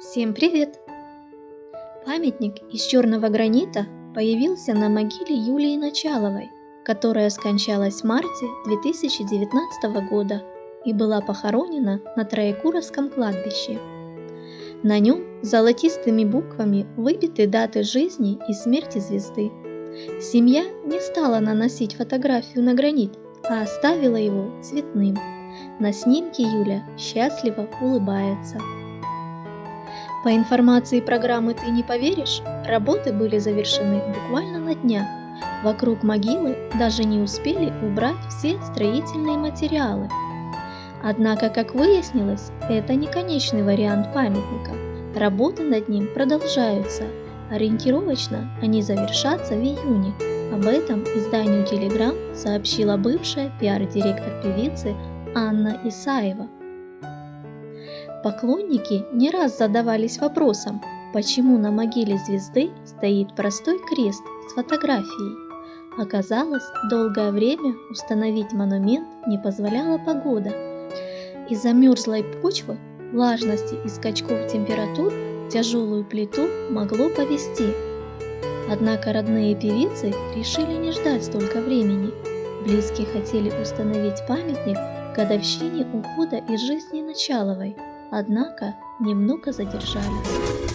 Всем привет! Памятник из черного гранита появился на могиле Юлии Началовой, которая скончалась в марте 2019 года и была похоронена на Троекуровском кладбище. На нем золотистыми буквами выбиты даты жизни и смерти звезды. Семья не стала наносить фотографию на гранит, а оставила его цветным. На снимке Юля счастливо улыбается. По информации программы «Ты не поверишь», работы были завершены буквально на днях. Вокруг могилы даже не успели убрать все строительные материалы. Однако, как выяснилось, это не конечный вариант памятника. Работы над ним продолжаются. Ориентировочно они завершатся в июне. Об этом изданию «Телеграм» сообщила бывшая пиар-директор певицы Анна Исаева. Поклонники не раз задавались вопросом, почему на могиле звезды стоит простой крест с фотографией. Оказалось, долгое время установить монумент не позволяла погода. Из-за мерзлой почвы, влажности и скачков температур тяжелую плиту могло повести. Однако родные певицы решили не ждать столько времени. Близкие хотели установить памятник годовщине ухода из жизни Началовой – однако немного задержались.